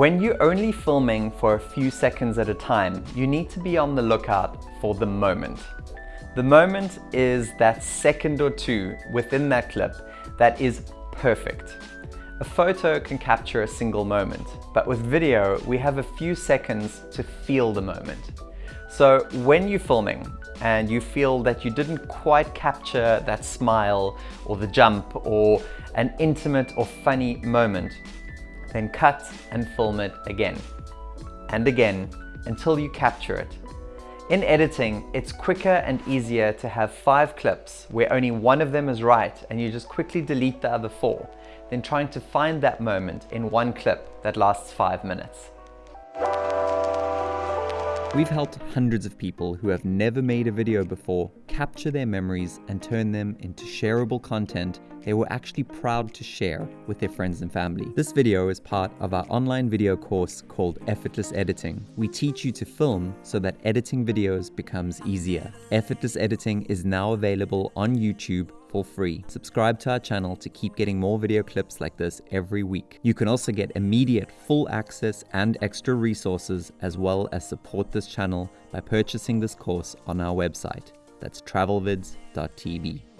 When you're only filming for a few seconds at a time, you need to be on the lookout for the moment. The moment is that second or two within that clip that is perfect. A photo can capture a single moment, but with video, we have a few seconds to feel the moment. So when you're filming and you feel that you didn't quite capture that smile or the jump or an intimate or funny moment, then cut and film it again and again until you capture it. In editing, it's quicker and easier to have five clips where only one of them is right and you just quickly delete the other four than trying to find that moment in one clip that lasts five minutes. We've helped hundreds of people who have never made a video before capture their memories and turn them into shareable content they were actually proud to share with their friends and family. This video is part of our online video course called Effortless Editing. We teach you to film so that editing videos becomes easier. Effortless Editing is now available on YouTube for free. Subscribe to our channel to keep getting more video clips like this every week. You can also get immediate full access and extra resources as well as support this channel by purchasing this course on our website. That's travelvids.tv.